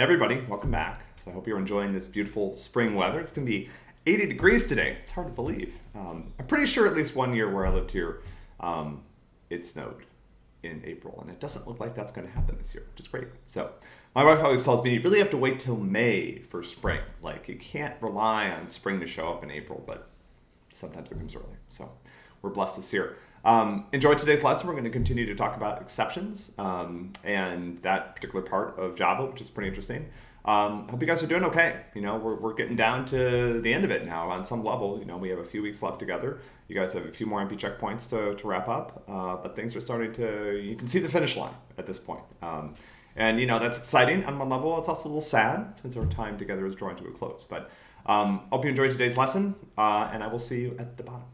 everybody, welcome back. So I hope you're enjoying this beautiful spring weather. It's going to be 80 degrees today. It's hard to believe. Um, I'm pretty sure at least one year where I lived here, um, it snowed in April, and it doesn't look like that's going to happen this year, which is great. So my wife always tells me you really have to wait till May for spring. Like you can't rely on spring to show up in April, but sometimes it comes early. So we're blessed this year. Um, enjoy today's lesson. We're going to continue to talk about exceptions um, and that particular part of Java, which is pretty interesting. Um, hope you guys are doing okay. You know, we're, we're getting down to the end of it now on some level. You know, we have a few weeks left together. You guys have a few more MP checkpoints to, to wrap up, uh, but things are starting to, you can see the finish line at this point. Um, and, you know, that's exciting on one level. It's also a little sad since our time together is drawing to a close. But um, hope you enjoyed today's lesson, uh, and I will see you at the bottom.